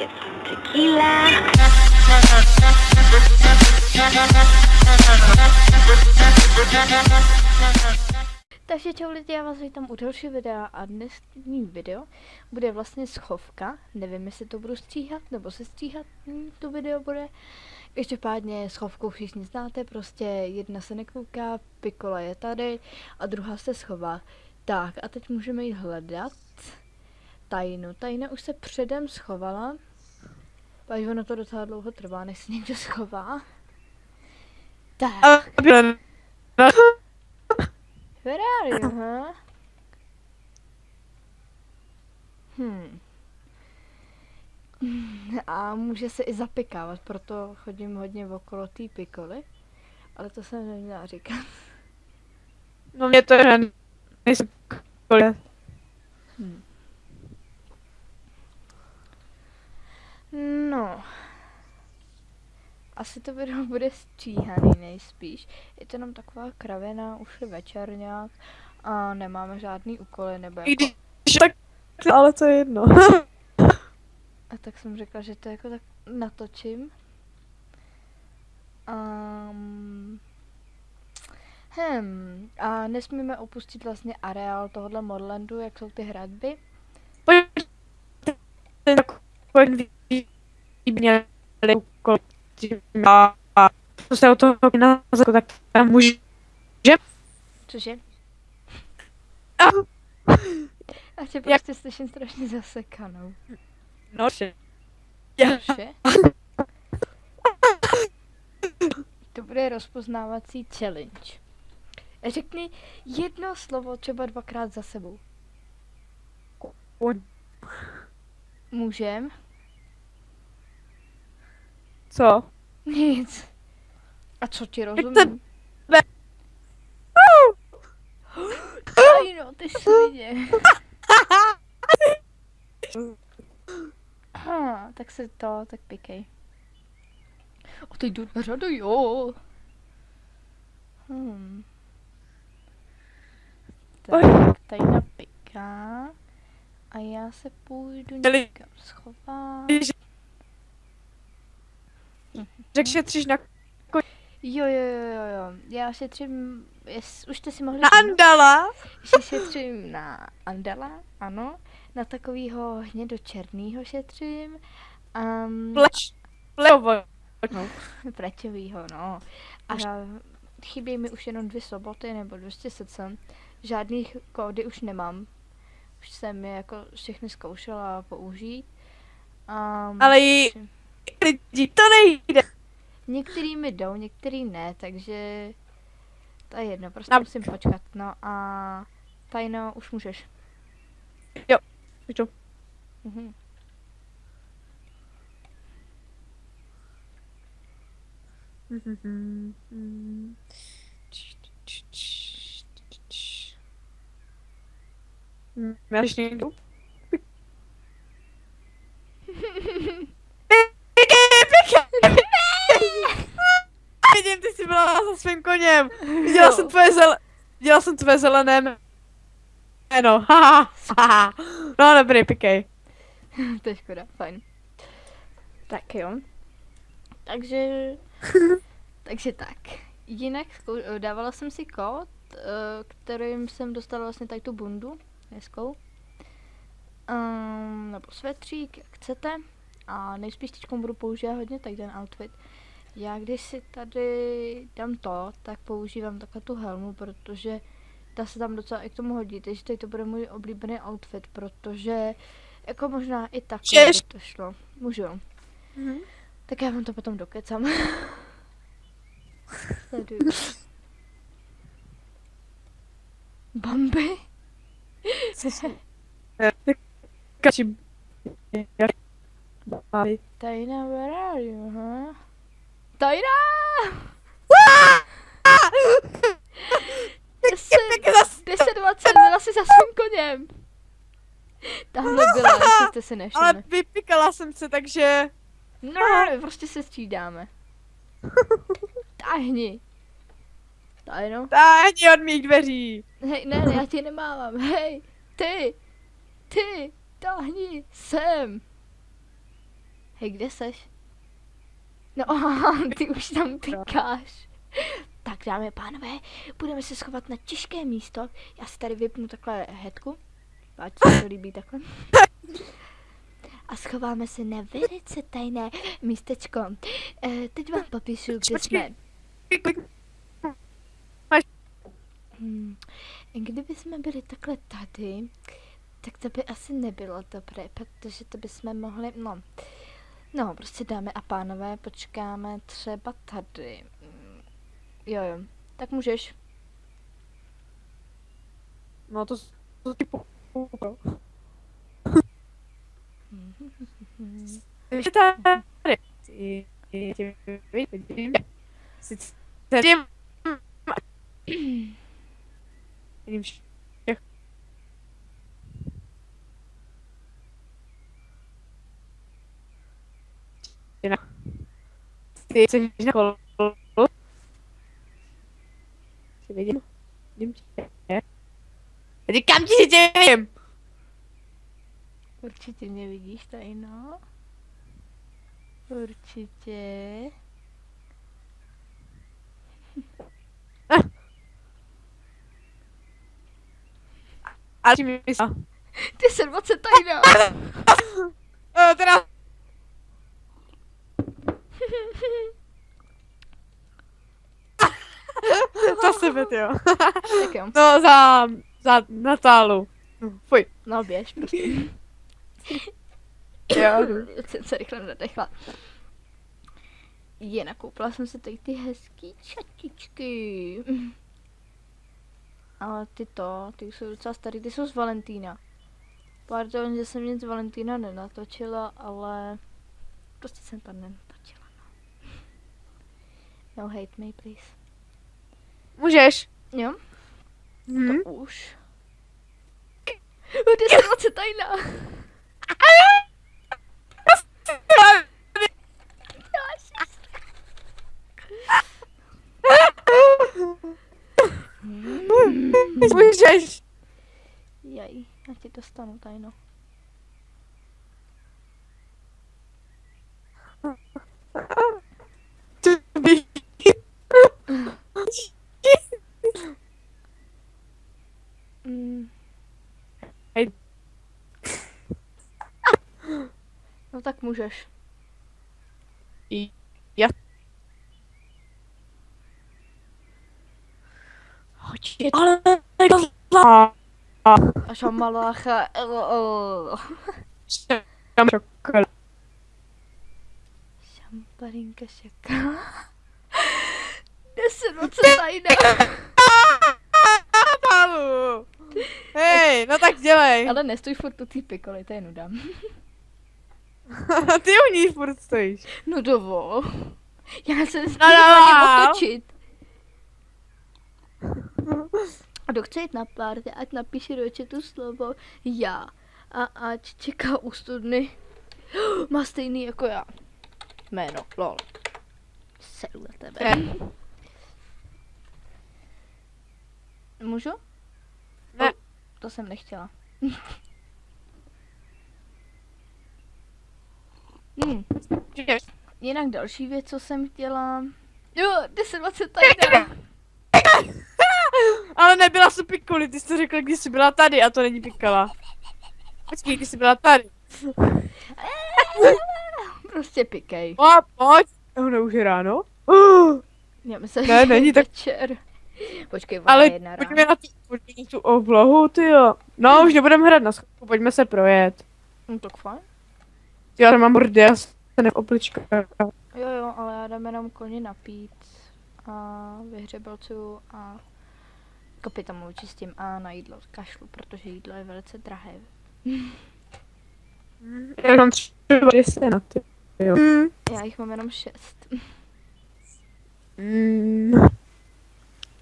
get some tequila. Takže čau lidi, já vás vítám u dalšího videa a dnesní video bude vlastně schovka. Nevím, jestli to budu stříhat, nebo se stříhat hm, to video bude. Každopádně schovku všichni znáte, prostě jedna se nekouká, Pikola je tady a druhá se schová. Tak a teď můžeme jít hledat tajnu. Tajna už se předem schovala. Pak ono to docela dlouho trvá, než se někdo schová. Tak. Where are you, huh? Hmm. A může se i zapikávat, proto chodím hodně okolo té pikoly. Ale to jsem neměla říkat. No mě to je nejsem Hmm. No. Asi to video bude stříhaný nejspíš. Je to jenom taková kravina, už je večer nějak a nemáme žádný úkoly nebo jako... když tak, ale to je jedno. A tak jsem řekla, že to jako tak natočím. Um, hm, a nesmíme opustit vlastně areál tohohle Modlandu, jak jsou ty hradby. Pojď, takový měli. A to se o toho na tak tam může. Cože? A, A tě prostě slyším strašně zasekanou. no, že. Cože? To bude rozpoznávací challenge. Řekni jedno slovo třeba dvakrát za sebou. Můžem? Co? Nic. A co ti rozumím? Ne. Aj no, ty svině. Ha, tak se to, tak pikej. O, teď jdu na řadu, jo. Hmm. Tak, tady napiká. A já se půjdu někam schovat. Řekl, že třiž na, Jo, jo, jo, jo, jo. Já šetřím, jes, už jste si mohli na Andala. že šetřím na Andala, ano. Na takovýho hnědočernýho šetřím. Um, Pleč. Pleovo. no, praťovýho, no. A chybí mi už jenom dvě soboty nebo 200 secem. Žádných kódy už nemám. Už jsem je jako všechny zkoušela použít. Um, Ale jí lidi, to nejde. Některý mi jdou, některý ne, takže to je jedno, prostě Na- musím počkat. No a tajno, už můžeš. Můžu. Mhm. Já když nejdu. za svým koněm. Viděla Jo. jsem tvoje zel... Viděla jsem tvoje zelené jméno. No dobrý, pikej. to je škoda, fajn. Tak jo. Takže, takže tak. Jinak zkou- dávala jsem si kód, eh, kterým jsem dostala vlastně tady tu bundu hezkou. Um, nebo svetřík, jak chcete. A nejspíš teď budu používat hodně tady ten outfit. Já když si tady dám to, tak používám takhle tu helmu, protože ta se tam docela i k tomu hodí, takže tady to bude můj oblíbený outfit, protože jako možná i tak by to šlo. Můžu. Mhm. Tak já vám to potom dokecám. Sleduju. Kači. Babi. Tajna, where are you, huh? Tajna! Deset, Pěkně zas- deset, dvacet, byla si za svým koněm. Tamhle byla, jestli jste si nevšimli. Ale vypikala jsem se, takže... No, prostě se střídáme. Tahni. Tajno. Táhni od mých dveří. Hej, ne, ne, já tě nemávám. Hej, ty, ty, tahni sem. Hej, kde seš? No, ty už tam pikáš. Tak dámy a pánové, budeme se schovat na těžké místo. Já si tady vypnu takhle hetku. Ať se to líbí takhle. A schováme se na velice tajné místečko. E, teď vám popíšu, kde jsme. Hmm. Kdyby jsme byli takhle tady, tak to by asi nebylo dobré, protože to bychom mohli, no, no, prostě dáme a pánové, počkáme třeba tady. Mm, Jo, jo, tak můžeš. No to, to po... Ještě tady. Vidím. Sice. Vidím všech. Ty na- Ty jsi na kolu. Tě vidím. Vidím tě. Já říkám ti, že tě vidím. Určitě mě vidíš tady, no. Určitě. A ti mi myslá. Ty se 20 tady, no. Eh, teda... za sebe, jo. tak jo, No, za, za Natálu. Fuj. no běž prostě. Jo. jsem se rychle nadechla. Je, nakoupila jsem si tady ty hezký čatičky. Ale ty to, ty jsou docela starý, ty jsou z Valentína. Pardon, že jsem nic z Valentína nenatočila, ale prostě jsem to nenatočila. No. hate me, please. Můžeš. Jo, Hm? to už. 10 tajná. Můžeš. Jaj, já ti dostanu tajno. To by... Mm. Hej. No tak můžeš. Já... Hoď ale... A šamalácha. Tam čokoliv. Šamparinka šaka. Deset tajná. Palu. Hej, no tak dělej. Ale nestůj furt u té pikoly, to je nuda. Ty u ní furt stojíš. No dovol. Já se nesmím otočit. A kdo chce jít na párty, ať napíše do chatu slovo já. A ať čeká u studny. Má stejný jako já. Jméno, lol. Seru na tebe. Ne. Můžu? Ne. To jsem nechtěla. hmm. Můžeš. Jinak další věc, co jsem chtěla... Jo, 1020 tajná. Ale nebyla jsi pikuli, ty jsi to řekla, když jsi byla tady a to není pikala. Počkej, když jsi byla tady. prostě pikej. O, pojď. No, už je ráno. Uh, Já myslím, Ne, že není je tak- večer. Počkej, ona ale je jedna pojďme ráno. na, tu, na tu oblohu, ty jo. No, už nebudeme hrát na schopku, pojďme se projet. No tak fajn. Já mám mordy, já se neoplička. Jo, jo, ale já dám jenom koně napít a vyhřebelcu a kapitamu vyčistím a na jídlo kašlu, protože jídlo je velice drahé. Já mám třeba 200 na ty. Jo. Já jich mám jenom šest. Mm.